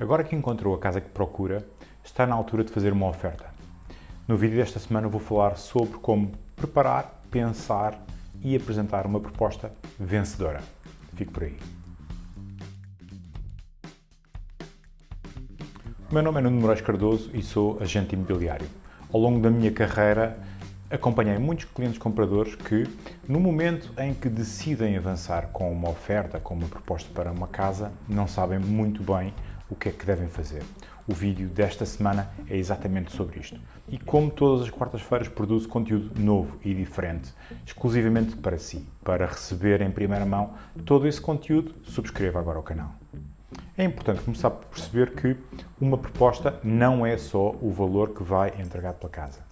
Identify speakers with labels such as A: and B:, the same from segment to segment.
A: Agora que encontrou a casa que procura, está na altura de fazer uma oferta. No vídeo desta semana vou falar sobre como preparar, pensar e apresentar uma proposta vencedora. Fique por aí. O meu nome é Nuno Moraes Cardoso e sou agente imobiliário. Ao longo da minha carreira, acompanhei muitos clientes compradores que, no momento em que decidem avançar com uma oferta, com uma proposta para uma casa, não sabem muito bem o que é que devem fazer. O vídeo desta semana é exatamente sobre isto. E como todas as quartas-feiras produzo conteúdo novo e diferente, exclusivamente para si. Para receber em primeira mão todo esse conteúdo, subscreva agora o canal. É importante começar por perceber que uma proposta não é só o valor que vai entregar pela casa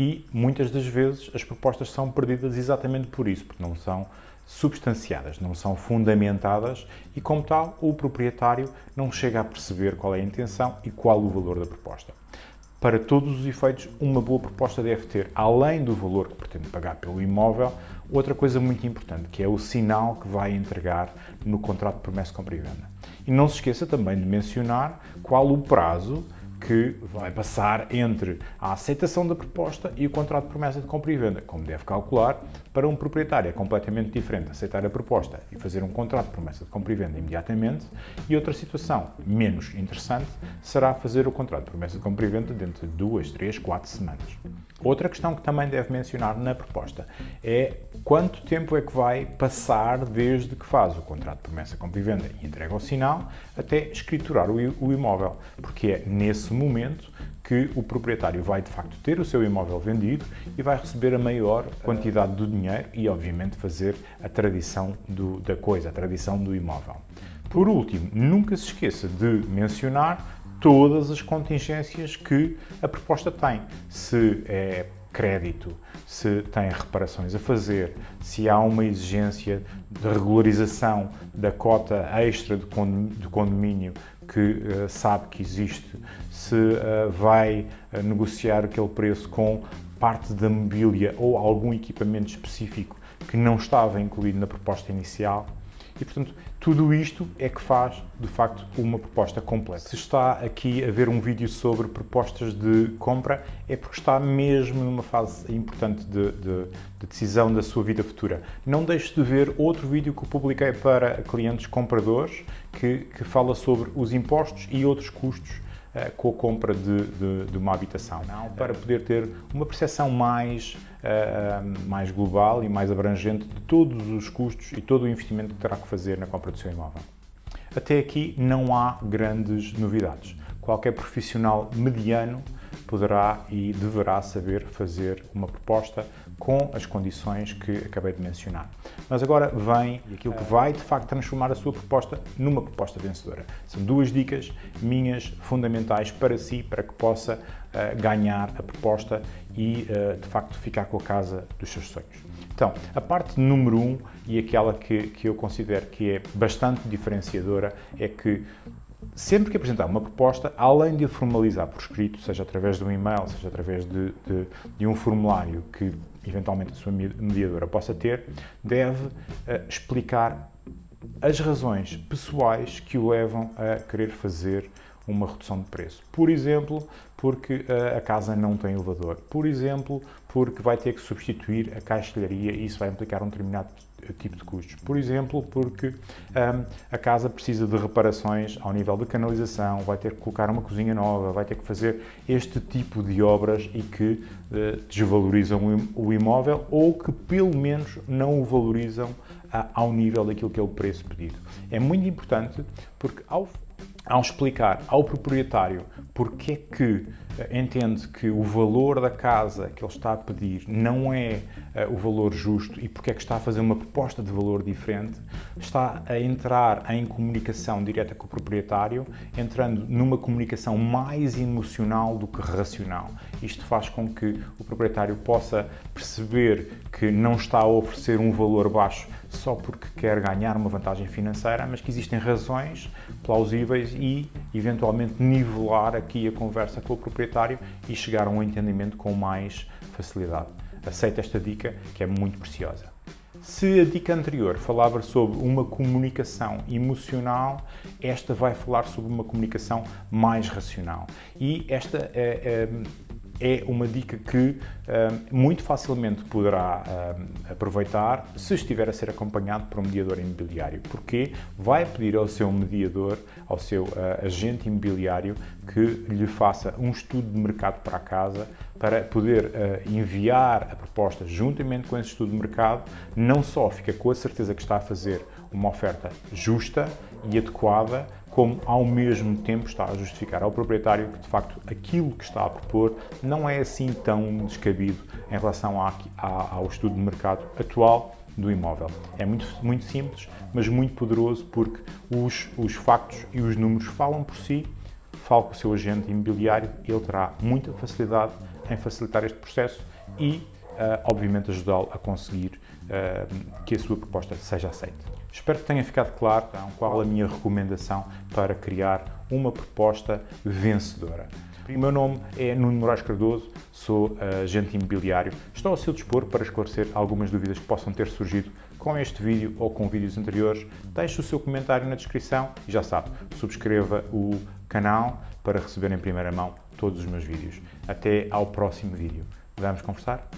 A: e muitas das vezes as propostas são perdidas exatamente por isso, porque não são substanciadas, não são fundamentadas e, como tal, o proprietário não chega a perceber qual é a intenção e qual o valor da proposta. Para todos os efeitos, uma boa proposta deve ter, além do valor que pretende pagar pelo imóvel, outra coisa muito importante, que é o sinal que vai entregar no contrato de promessa de compra e venda. E não se esqueça também de mencionar qual o prazo que vai passar entre a aceitação da proposta e o contrato de promessa de compra e venda. Como deve calcular, para um proprietário é completamente diferente aceitar a proposta e fazer um contrato de promessa de compra e venda imediatamente e outra situação menos interessante será fazer o contrato de promessa de compra e venda dentro de duas, três, quatro semanas. Outra questão que também deve mencionar na proposta é quanto tempo é que vai passar desde que faz o contrato de promessa de compra e venda e entrega o sinal até escriturar o imóvel, porque é nesse momento que o proprietário vai de facto ter o seu imóvel vendido e vai receber a maior quantidade do dinheiro e obviamente fazer a tradição do, da coisa, a tradição do imóvel. Por último, nunca se esqueça de mencionar todas as contingências que a proposta tem. Se é crédito, se tem reparações a fazer, se há uma exigência de regularização da cota extra de condomínio que uh, sabe que existe, se uh, vai uh, negociar aquele preço com parte da mobília ou algum equipamento específico que não estava incluído na proposta inicial. E, portanto, tudo isto é que faz, de facto, uma proposta completa. Se está aqui a ver um vídeo sobre propostas de compra, é porque está mesmo numa fase importante de, de, de decisão da sua vida futura. Não deixe de ver outro vídeo que eu publiquei para clientes compradores, que, que fala sobre os impostos e outros custos uh, com a compra de, de, de, uma habitação, não? para poder ter uma percepção mais, uh, mais global e mais abrangente de todos os custos e todo o investimento que terá que fazer na compra do seu imóvel. Até aqui não há grandes novidades. Qualquer profissional mediano poderá e deverá saber fazer uma proposta com as condições que acabei de mencionar. Mas agora vem aquilo que vai, de facto, transformar a sua proposta numa proposta vencedora. São duas dicas minhas fundamentais para si, para que possa uh, ganhar a proposta e, uh, de facto, ficar com a casa dos seus sonhos. Então, a parte número um e aquela que, que eu considero que é bastante diferenciadora é que sempre que apresentar uma proposta, além de a formalizar por escrito, seja através de um e-mail, seja através de, de, de um formulário que eventualmente a sua mediadora possa ter, deve uh, explicar as razões pessoais que o levam a querer fazer uma redução de preço. Por exemplo, porque uh, a casa não tem elevador. Por exemplo, porque vai ter que substituir a caixilharia e isso vai implicar um determinado tipo de custos. Por exemplo, porque um, a casa precisa de reparações ao nível de canalização, vai ter que colocar uma cozinha nova, vai ter que fazer este tipo de obras e que uh, desvalorizam o imóvel ou que pelo menos não o valorizam uh, ao nível daquilo que é o preço pedido. É muito importante porque ao ao explicar ao proprietário porque é que eh, entende que o valor da casa que ele está a pedir não é uh, o valor justo e porque é que está a fazer uma proposta de valor diferente, está a entrar em comunicação direta com o proprietário, entrando numa comunicação mais emocional do que racional. Isto faz com que o proprietário possa perceber que não está a oferecer um valor baixo só porque quer ganhar uma vantagem financeira, mas que existem razões plausíveis e, eventualmente, nivelar aqui a conversa com o proprietário e chegar a um entendimento com mais facilidade. Aceita esta dica, que é muito preciosa. Se a dica anterior falava sobre uma comunicação emocional, esta vai falar sobre uma comunicação mais racional. E esta é, é, é uma dica que muito facilmente poderá aproveitar se estiver a ser acompanhado por um mediador imobiliário, porque vai pedir ao seu mediador, ao seu uh, agente imobiliário, que lhe faça um estudo de mercado para a casa para poder enviar a proposta juntamente com esse estudo de mercado, não só fica com a certeza que está a fazer uma oferta justa e adequada, como ao mesmo tempo está a justificar ao proprietário que de facto aquilo que está a propor não é assim tão descabido em relação à, à, ao estudo de mercado atual do imóvel. É muito, muito simples, mas muito poderoso porque os, os factos e os números falam por si. Fale com o seu agente imobiliário, ele terá muita facilidade em facilitar este processo e, obviamente, ajudá-lo a conseguir que a sua proposta seja aceita. Espero que tenha ficado claro então, qual a minha recomendação para criar uma proposta vencedora. O meu nome é Nuno Moraes Cardoso, sou agente imobiliário. Estou ao seu dispor para esclarecer algumas dúvidas que possam ter surgido com este vídeo ou com vídeos anteriores. Deixe o seu comentário na descrição e já sabe, subscreva o canal para receber em primeira mão todos os meus vídeos. Até ao próximo vídeo. Vamos conversar?